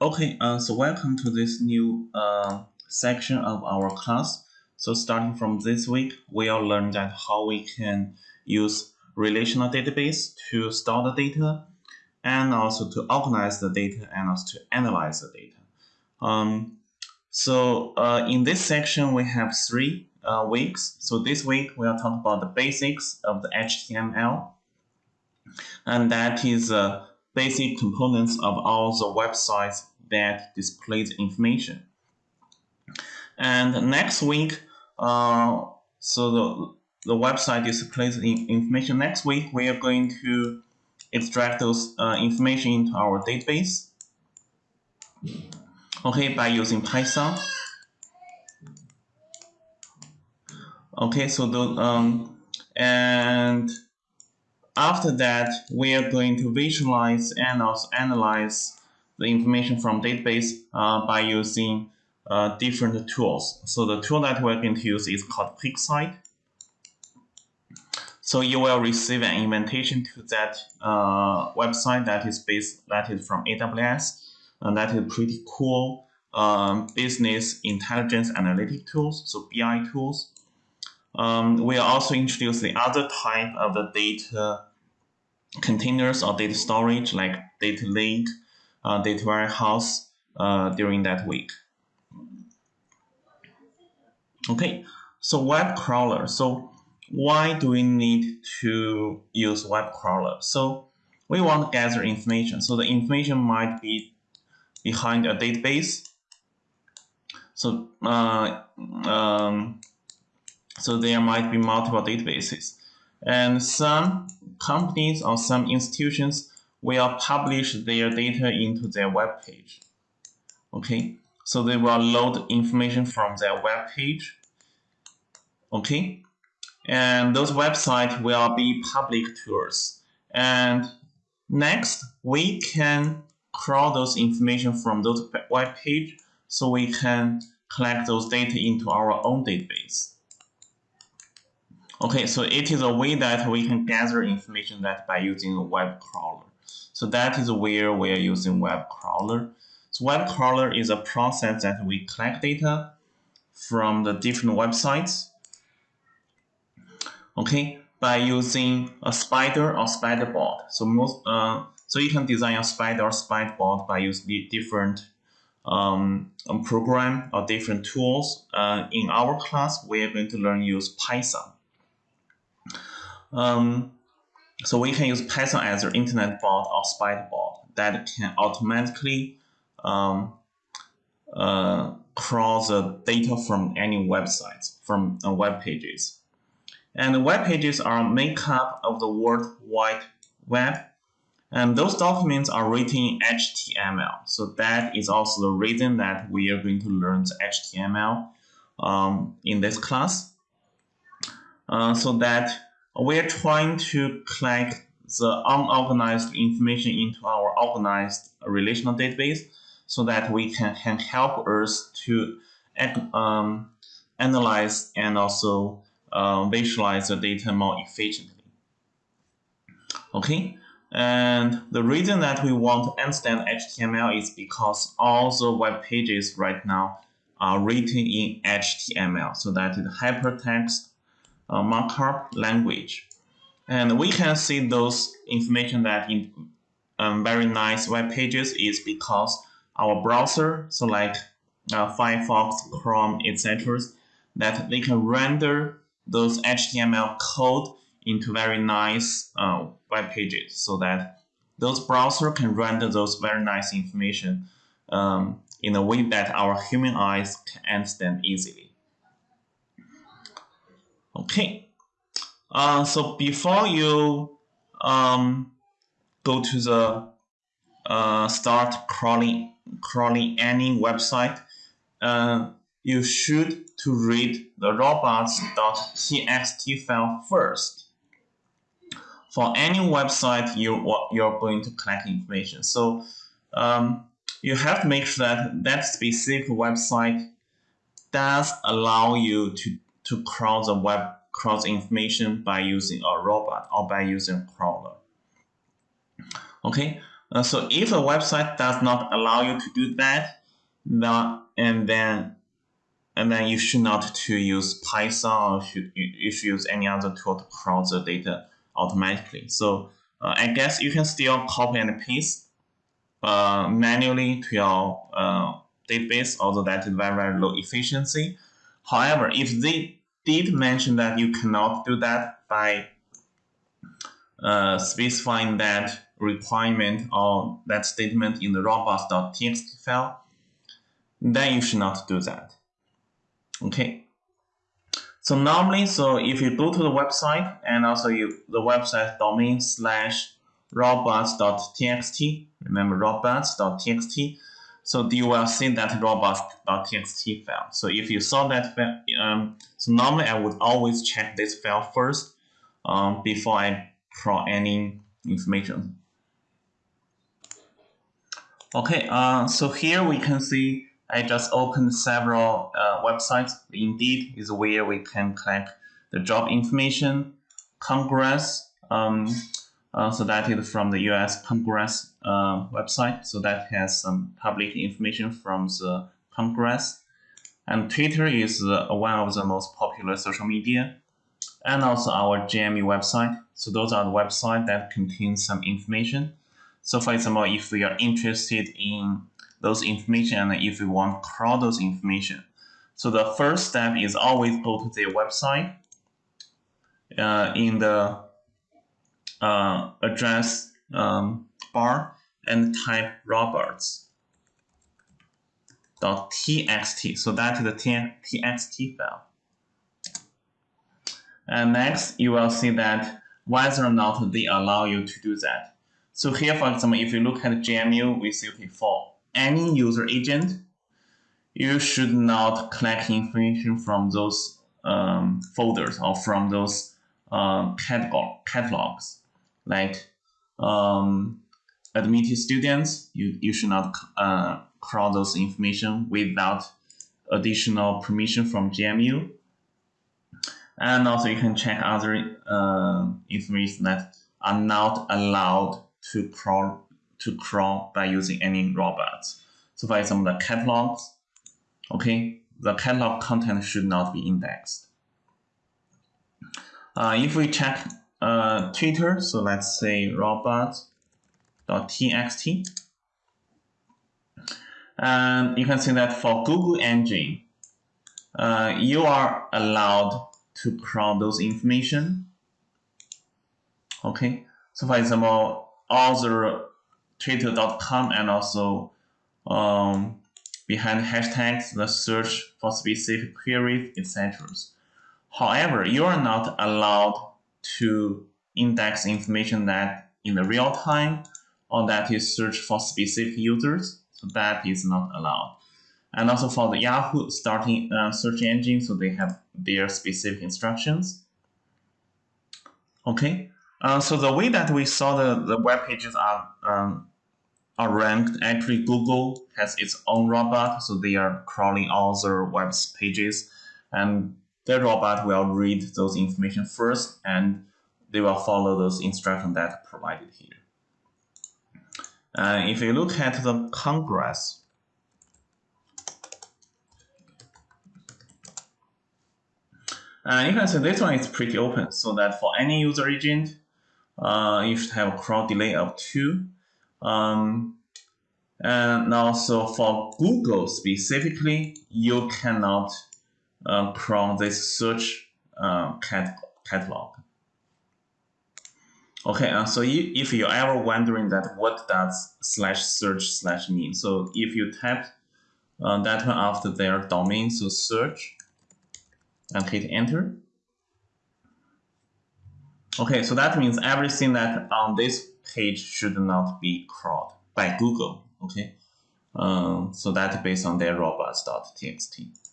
Okay, uh, so welcome to this new uh, section of our class. So starting from this week, we'll learn that how we can use relational database to store the data and also to organize the data and also to analyze the data. Um, so uh, in this section, we have three uh, weeks. So this week, we'll talk about the basics of the HTML. And that is uh, basic components of all the websites that displays information. And next week, uh, so the, the website displays the information. Next week, we are going to extract those uh, information into our database. Okay, by using Python. Okay, so the um, and after that, we are going to visualize and also analyze the information from database uh, by using uh, different tools. So the tool that we're going to use is called QuickSight. So you will receive an invitation to that uh, website that is based that is from AWS, and that is pretty cool um, business intelligence analytic tools, so BI tools. Um, we also introduce the other type of the data containers or data storage like data lake, uh, data warehouse uh, during that week. Okay, so web crawler. So why do we need to use web crawler? So we want to gather information. So the information might be behind a database. So uh, um, so there might be multiple databases. And some companies or some institutions will publish their data into their web page. Okay, so they will load information from their web page. Okay, and those websites will be public to us. And next, we can crawl those information from those web page so we can collect those data into our own database. Okay, so it is a way that we can gather information that by using a web crawler. So that is where we are using web crawler. So web crawler is a process that we collect data from the different websites. Okay, by using a spider or spider bot. So most uh, so you can design a spider or spider bot by using different um, program or different tools. Uh, in our class, we are going to learn use Python. Um, so we can use Python as an internet bot or spider bot that can automatically um, uh, crawl the data from any websites, from uh, web pages. And the web pages are make up of the World Wide Web. And those documents are written in HTML. So that is also the reason that we are going to learn the HTML um, in this class. Uh, so that we're trying to collect the unorganized information into our organized relational database so that we can, can help us to um, analyze and also uh, visualize the data more efficiently. Okay, and the reason that we want to understand HTML is because all the web pages right now are written in HTML, so that is hypertext uh, markup language. And we can see those information that in um, very nice web pages is because our browser, so like uh, Firefox, Chrome, etc., that they can render those HTML code into very nice uh, web pages so that those browser can render those very nice information um, in a way that our human eyes can understand easily. Okay, uh, so before you um, go to the uh, start crawling crawling any website, uh, you should to read the robots.txt file first. For any website you you're going to collect information, so um, you have to make sure that that specific website does allow you to to crawl the web crawl information by using a robot or by using crawler. Okay, Uh, so if a website does not allow you to do that, then, and then and then you should not to use Python or should you, you should use any other tool to crawl the data automatically. So uh, I guess you can still copy and paste uh, manually to your uh, database, although that is very, very low efficiency. However, if they did mention that you cannot do that by uh, specifying that requirement or that statement in the robots.txt file, then you should not do that. Okay. So normally, so if you go to the website and also you the website domain slash robots.txt, remember robots.txt, so you will see that robots.txt file. So if you saw that file, um, so normally I would always check this file first um, before I crawl any information. Okay, uh, so here we can see I just opened several uh, websites. Indeed is where we can collect the job information. Congress, um, uh, so that is from the U.S. Congress uh, website. So that has some public information from the Congress. And Twitter is uh, one of the most popular social media. And also our GMU website. So those are the websites that contain some information. So for example, if we are interested in those information and if we want to crawl those information. So the first step is always go to their website uh, in the uh, address um, bar and type robots.txt. So that is the txt file. And next, you will see that whether or not they allow you to do that. So here, for example, if you look at GMU, we see okay, for any user agent, you should not collect information from those um, folders or from those uh, catalog catalogs. Like um, admitted students, you, you should not uh, crawl those information without additional permission from GMU. And also you can check other uh, information that are not allowed to crawl to crawl by using any robots. So for example, the catalogs, okay, the catalog content should not be indexed. Uh, if we check uh, Twitter, so let's say robots.txt, and you can see that for Google Engine, uh, you are allowed to crawl those information. Okay, so for example, the twitter.com and also um, behind hashtags, the search for specific queries, etc. However, you are not allowed to index information that in the real time or that is search for specific users. So that is not allowed. And also for the Yahoo starting uh, search engine, so they have their specific instructions. Okay, uh, so the way that we saw the, the web pages are um, are ranked. Actually, Google has its own robot, so they are crawling all the web pages, and the robot will read those information first, and they will follow those instructions that provided here. Uh, if you look at the Congress, uh, you can see this one is pretty open, so that for any user agent, uh, you should have a crawl delay of 2. Um, and also for Google specifically, you cannot uh, crawl this search uh, cat catalog. Okay, uh, so you, if you're ever wondering that what does slash search slash mean, so if you type uh, that one after their domain, so search, and hit enter. Okay, so that means everything that on this page should not be crawled by Google. Okay, um, so that's based on their robots.txt.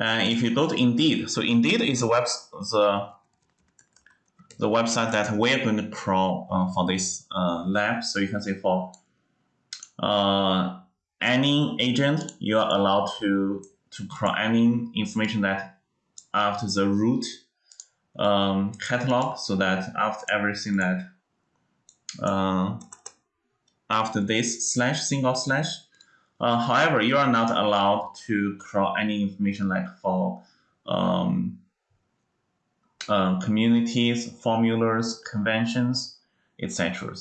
And if you go to Indeed, so Indeed is the web the the website that we're going to crawl uh, for this uh, lab. So you can say for uh, any agent, you are allowed to to crawl any information that after the root um, catalog, so that after everything that uh, after this slash single slash. Uh, however, you are not allowed to crawl any information like for um, uh, communities, formulas, conventions, etc.